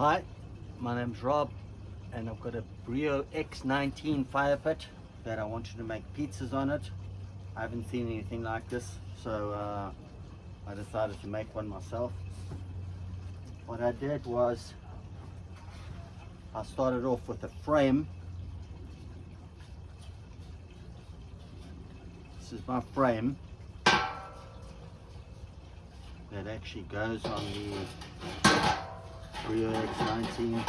Hi, my name's Rob and I've got a Breeo X19 fire pit that I wanted to make pizzas on it. I haven't seen anything like this so uh, I decided to make one myself. What I did was I started off with a frame. This is my frame that actually goes on the Breeo X19.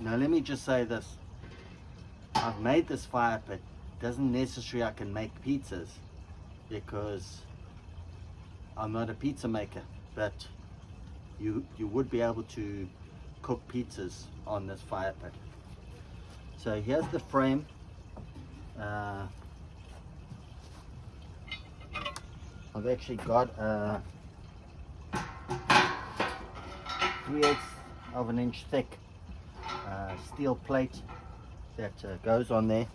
Now let me just say this. I've made this fire pit. Doesn't necessarily I can make pizzas because I'm not a pizza maker, but you you would be able to cook pizzas on this fire pit. So here's the frame. Uh, I've actually got a 3 eighths of an inch thick uh, steel plate that uh, goes on there.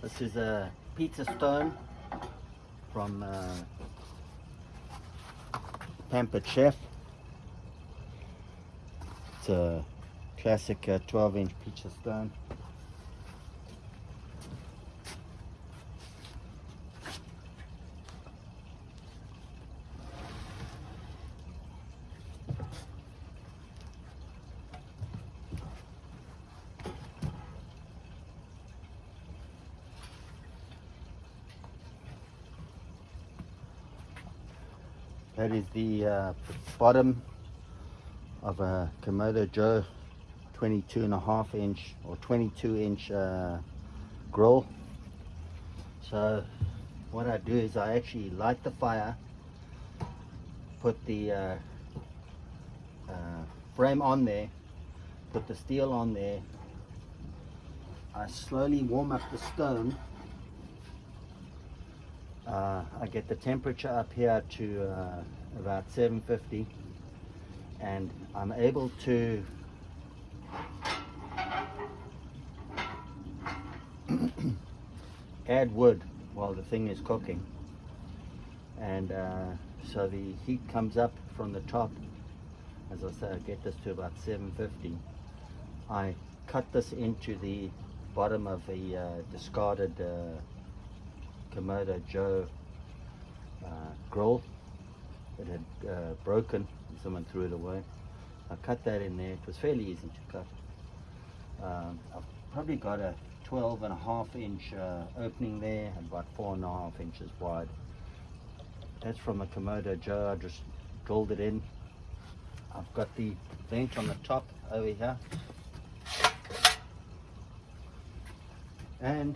This is a pizza stone from uh, Pampered Chef. It's a classic uh, 12 inch pizza stone. That is the uh, bottom of a Kamado Joe 22 and a half inch or 22 inch uh, grill. So what I do is I actually light the fire, put the uh, uh, frame on there, put the steel on there. I slowly warm up the stone uh, I get the temperature up here to uh, about 750 and I'm able to add wood while the thing is cooking. And uh, so the heat comes up from the top. As I say I get this to about 750 I cut this into the bottom of a uh, discarded Kamado Joe uh, grill. It had uh, broken, someone threw it away. I cut that in there, it was fairly easy to cut. Um, I've probably got a 12 and a half inch uh, opening there, about four and a half inches wide. That's from a Kamado Joe, I just drilled it in. I've got the vent on the top over here. And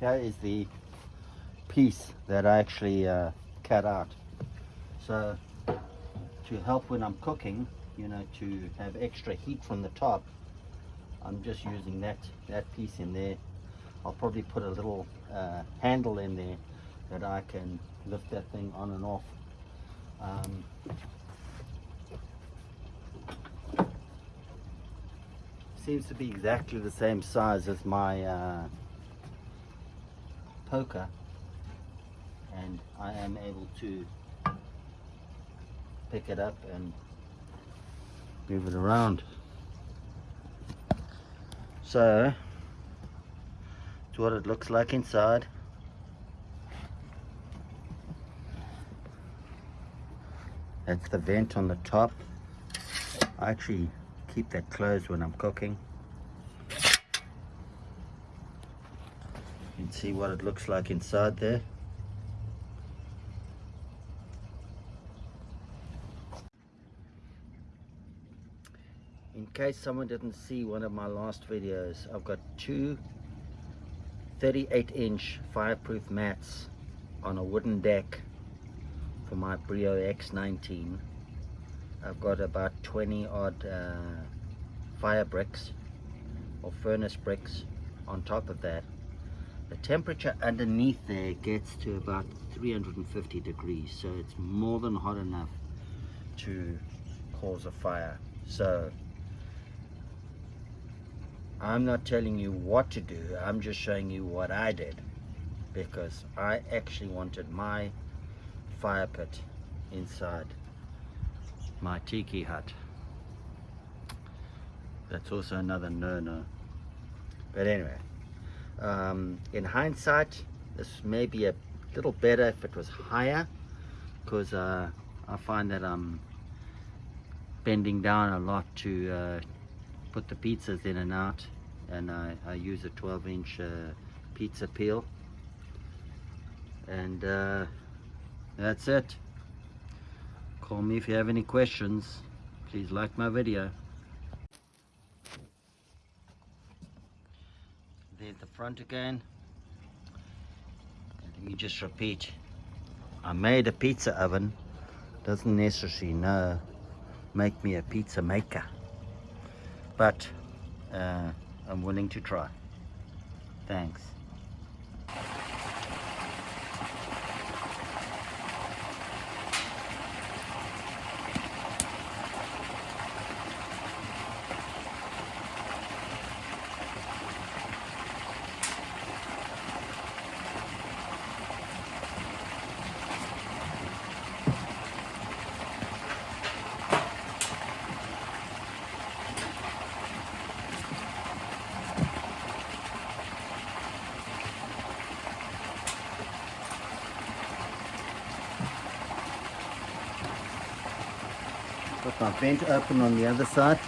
here is the piece that I actually uh, cut out. So to help when I'm cooking, you know, to have extra heat from the top, I'm just using that, that piece in there. I'll probably put a little uh, handle in there that I can lift that thing on and off. Um, seems to be exactly the same size as my uh, poker and I am able to pick it up and move it around. So, it's what it looks like inside. That's the vent on the top. I actually keep that closed when I'm cooking. See what it looks like inside there. In case someone didn't see one of my last videos, I've got two 38 inch fireproof mats on a wooden deck for my Breeo X19. I've got about 20 odd uh, fire bricks or furnace bricks on top of that the temperature underneath there gets to about 350 degrees so it's more than hot enough to cause a fire so I'm not telling you what to do. I'm just showing you what I did because I actually wanted my fire pit inside my tiki hut. That's also another no-no. But anyway, um, in hindsight, this may be a little better if it was higher because uh, I find that I'm bending down a lot to uh, put the pizzas in and out and I, I use a 12 inch uh, pizza peel. And uh, that's it. Call me if you have any questions. Please like my video the front again. Let me just repeat. I made a pizza oven. Doesn't necessarily know make me a pizza maker. But uh, I'm willing to try. Thanks My vent open on the other side.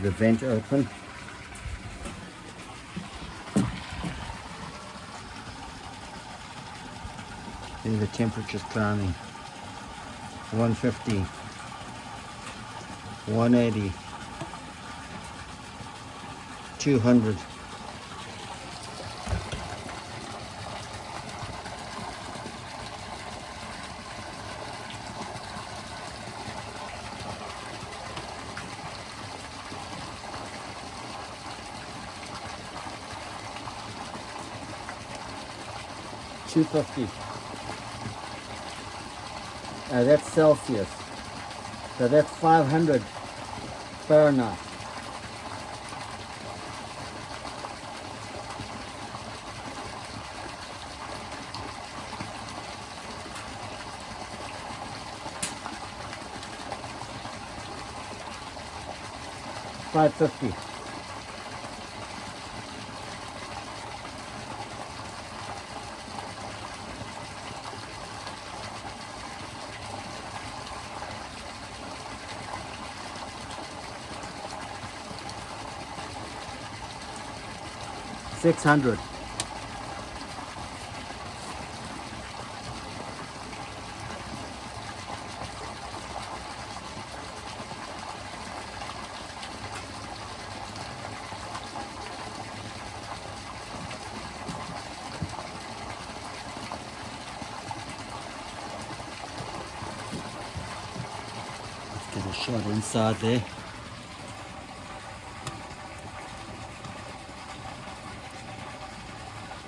The vent open. See the temperature's climbing. 150, 180, 200. Two fifty. Uh, that's Celsius. So that's five hundred Fahrenheit. Five fifty. Six hundred. Let's get a shot inside there.